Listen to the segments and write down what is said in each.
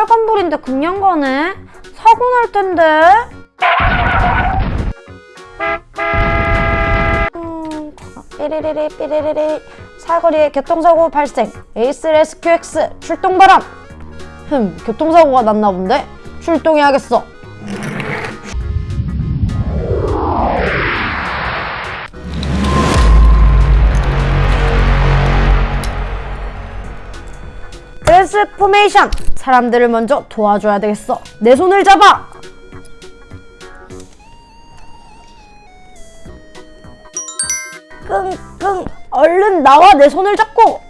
빨간불인데 그냥 가네? 사고 날 텐데? 음, 삐리리리 삐리리리 사거리에 교통사고 발생 Ace Rescue X 출동 바람 흠 교통사고가 났나 본데? 출동해야겠어 transformation 사람들을 먼저 도와줘야 되겠어. 내 손을 잡아. 끙끙. 얼른 나와. 내 손을 잡고.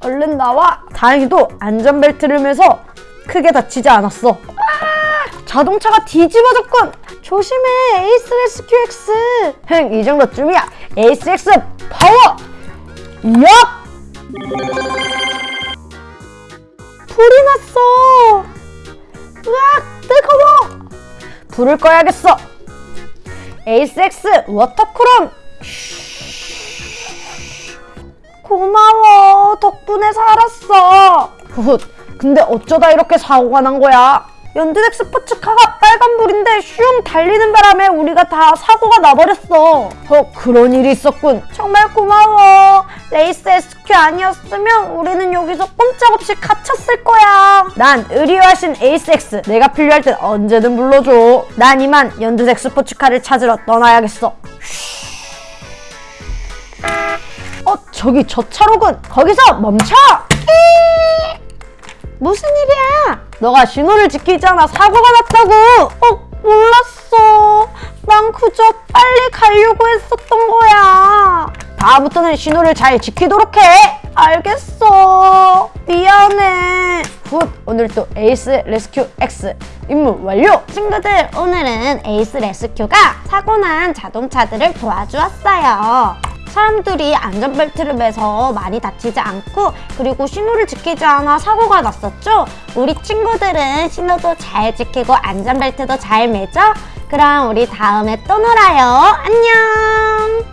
얼른 나와. 다행히도 안전벨트를 매서 크게 다치지 않았어. 아, 자동차가 뒤집어졌군. 조심해. Ace Rescue X. 흥 이 정도쯤이야. Ace X power 얍 불이 났어. 으악 뜨거워. 불을 꺼야겠어. Ace X water cannon 고마워. 덕분에 살았어. 훗 근데 어쩌다 이렇게 사고가 난 거야 연두색 스포츠카가 빨간불인데 슝 달리는 바람에 우리가 다 사고가 나버렸어. 어 그런 일이 있었군. 정말 고마워. 레이스 SQ 아니었으면 우리는 여기서 꼼짝없이 갇혔을 거야. 난 의리화신 에이스X. 내가 필요할 땐 언제든 불러줘. 난 이만 연두색 스포츠카를 찾으러 떠나야겠어. 어 저기 저 차로군. 거기서 멈춰. 무슨 일이야? 너가 신호를 지키지 않아 사고가 났다고! 어, 몰랐어. 난 그저 빨리 가려고 했었던 거야. 다음부터는 신호를 잘 지키도록 해! 알겠어. 미안해. good, 오늘 또 Ace Rescue X 임무 완료! 친구들, 오늘은 Ace Rescue가 사고난 자동차들을 도와주었어요. 사람들이 안전벨트를 매서 많이 다치지 않고 그리고 신호를 지키지 않아 사고가 났었죠? 우리 친구들은 신호도 잘 지키고 안전벨트도 잘 매죠? 그럼 우리 다음에 또 놀아요. 안녕!